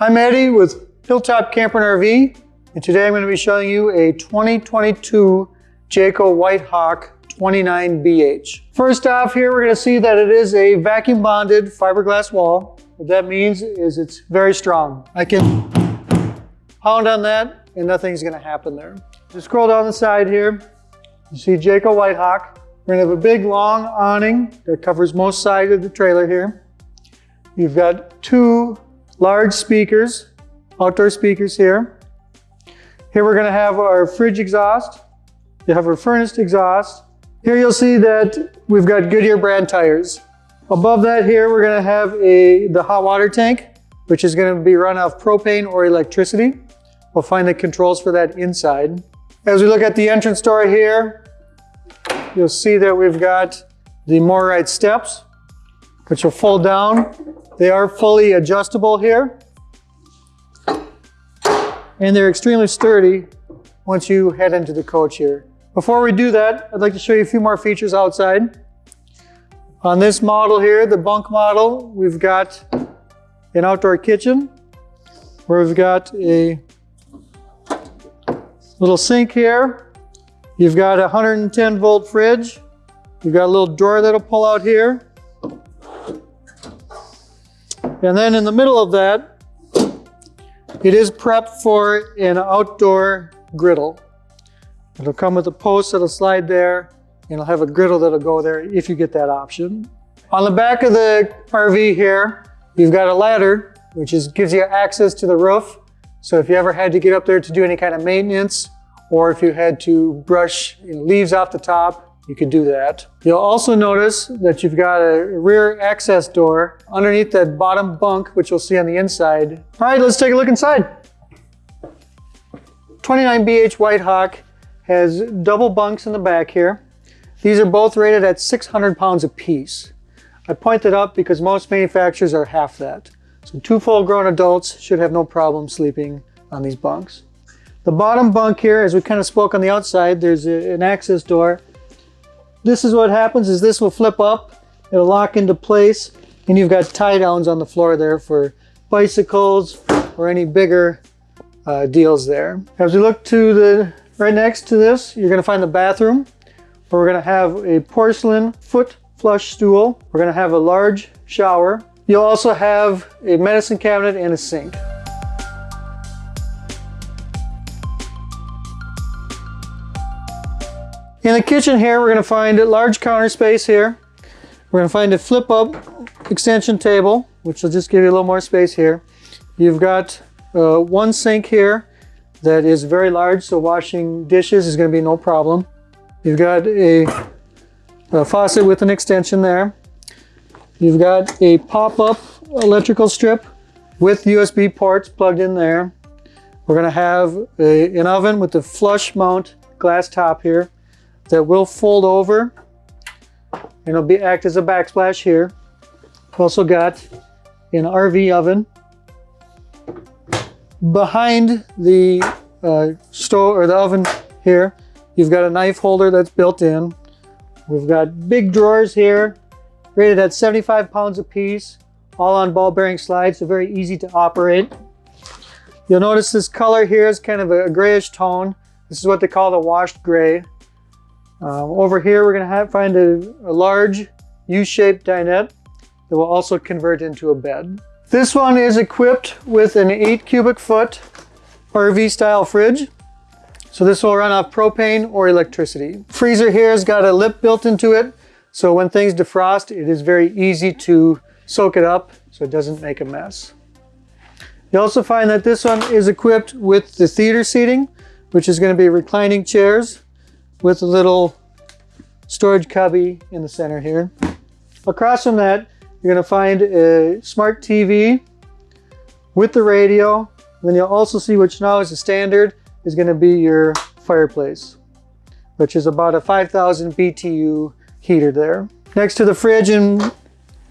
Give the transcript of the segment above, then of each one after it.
I'm Eddie with Hilltop Camper and RV, and today I'm going to be showing you a 2022 Jayco White Hawk 29BH. First off here, we're going to see that it is a vacuum bonded fiberglass wall. What that means is it's very strong. I can pound on that and nothing's going to happen there. Just scroll down the side here, you see Jayco White Hawk. We're going to have a big long awning that covers most side of the trailer here. You've got two large speakers, outdoor speakers here. Here we're gonna have our fridge exhaust. You have our furnace exhaust. Here you'll see that we've got Goodyear brand tires. Above that here, we're gonna have a the hot water tank, which is gonna be run off propane or electricity. We'll find the controls for that inside. As we look at the entrance door here, you'll see that we've got the MORryde steps, which will fold down they are fully adjustable here. And they're extremely sturdy once you head into the coach here. Before we do that, I'd like to show you a few more features outside. On this model here, the bunk model, we've got an outdoor kitchen where we've got a little sink here. You've got a 110 volt fridge. You've got a little drawer that'll pull out here. And then in the middle of that, it is prepped for an outdoor griddle. It'll come with a post that'll slide there, and it'll have a griddle that'll go there if you get that option. On the back of the RV here, you've got a ladder, which is, gives you access to the roof. So if you ever had to get up there to do any kind of maintenance, or if you had to brush you know, leaves off the top, you could do that. You'll also notice that you've got a rear access door underneath that bottom bunk, which you'll see on the inside. All right, let's take a look inside. 29BH White Hawk has double bunks in the back here. These are both rated at 600 pounds apiece. I point that up because most manufacturers are half that. So two full-grown adults should have no problem sleeping on these bunks. The bottom bunk here, as we kind of spoke on the outside, there's a, an access door this is what happens is this will flip up, it'll lock into place, and you've got tie downs on the floor there for bicycles or any bigger uh, deals there. As we look to the right next to this, you're gonna find the bathroom where we're gonna have a porcelain foot flush stool. We're gonna have a large shower. You'll also have a medicine cabinet and a sink. In the kitchen here, we're going to find a large counter space here. We're going to find a flip up extension table, which will just give you a little more space here. You've got uh, one sink here that is very large, so washing dishes is going to be no problem. You've got a, a faucet with an extension there. You've got a pop-up electrical strip with USB ports plugged in there. We're going to have a, an oven with the flush mount glass top here that will fold over and it'll be act as a backsplash here. We've also got an RV oven. Behind the uh, stove or the oven here, you've got a knife holder that's built in. We've got big drawers here, rated at 75 pounds a piece, all on ball bearing slides, so very easy to operate. You'll notice this color here is kind of a grayish tone. This is what they call the washed gray. Um, over here, we're going to find a, a large U-shaped dinette that will also convert into a bed. This one is equipped with an 8 cubic foot RV style fridge. So this will run off propane or electricity. Freezer here has got a lip built into it. So when things defrost, it is very easy to soak it up so it doesn't make a mess. You also find that this one is equipped with the theater seating, which is going to be reclining chairs with a little storage cubby in the center here. Across from that, you're going to find a smart TV with the radio. And then you'll also see, which now is a standard, is going to be your fireplace, which is about a 5,000 BTU heater there. Next to the fridge, and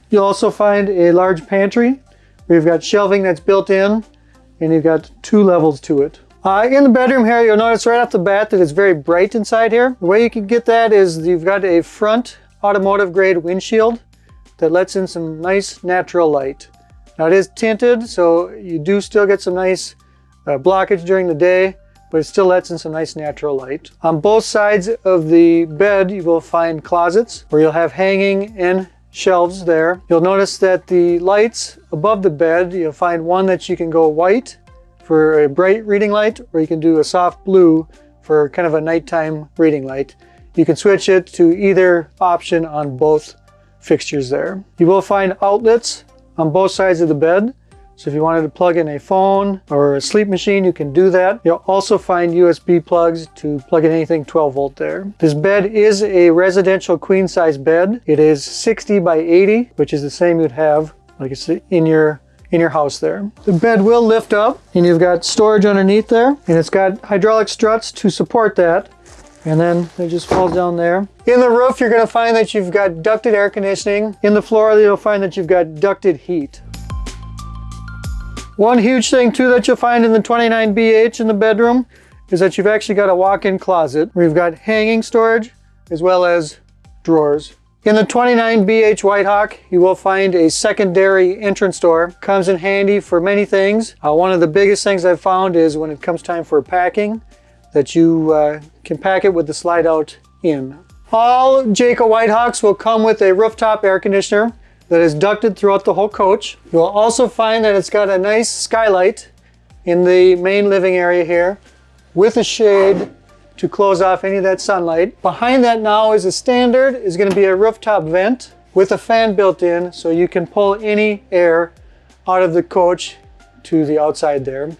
you'll also find a large pantry. We've got shelving that's built in, and you've got two levels to it. Uh, in the bedroom here, you'll notice right off the bat that it's very bright inside here. The way you can get that is you've got a front automotive grade windshield that lets in some nice natural light. Now it is tinted, so you do still get some nice uh, blockage during the day, but it still lets in some nice natural light. On both sides of the bed, you will find closets where you'll have hanging and shelves there. You'll notice that the lights above the bed, you'll find one that you can go white for a bright reading light, or you can do a soft blue for kind of a nighttime reading light. You can switch it to either option on both fixtures there. You will find outlets on both sides of the bed. So if you wanted to plug in a phone or a sleep machine, you can do that. You'll also find USB plugs to plug in anything 12 volt there. This bed is a residential queen size bed. It is 60 by 80, which is the same you'd have like it's in your in your house there. The bed will lift up and you've got storage underneath there and it's got hydraulic struts to support that and then it just falls down there. In the roof, you're gonna find that you've got ducted air conditioning. In the floor, you'll find that you've got ducted heat. One huge thing too that you'll find in the 29BH in the bedroom is that you've actually got a walk-in closet where you've got hanging storage as well as drawers. In the 29BH Whitehawk, you will find a secondary entrance door. Comes in handy for many things. Uh, one of the biggest things I've found is when it comes time for packing, that you uh, can pack it with the slide out in. All Jayco Whitehawks will come with a rooftop air conditioner that is ducted throughout the whole coach. You'll also find that it's got a nice skylight in the main living area here with a shade to close off any of that sunlight. Behind that now is a standard, is gonna be a rooftop vent with a fan built in so you can pull any air out of the coach to the outside there.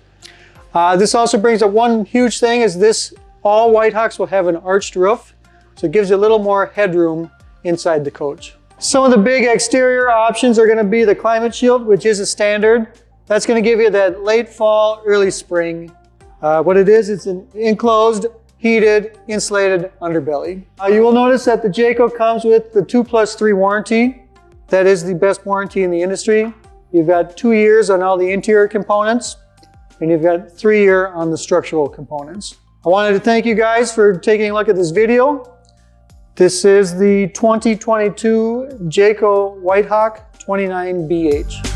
Uh, this also brings up one huge thing is this, all Whitehawks will have an arched roof, so it gives you a little more headroom inside the coach. Some of the big exterior options are gonna be the Climate Shield, which is a standard. That's gonna give you that late fall, early spring. Uh, what it is, it's an enclosed, heated, insulated underbelly. Uh, you will notice that the Jayco comes with the two plus three warranty. That is the best warranty in the industry. You've got two years on all the interior components and you've got three year on the structural components. I wanted to thank you guys for taking a look at this video. This is the 2022 Jayco Whitehawk 29BH.